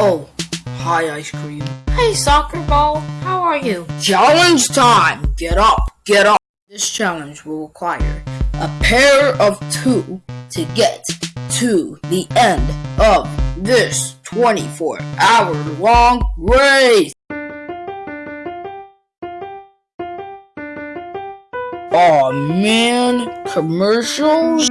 Oh, hi, ice cream. Hey, soccer ball, how are you? Challenge time! Get up, get up! This challenge will require a pair of two to get to the end of this 24 hour long race. Oh man, commercials?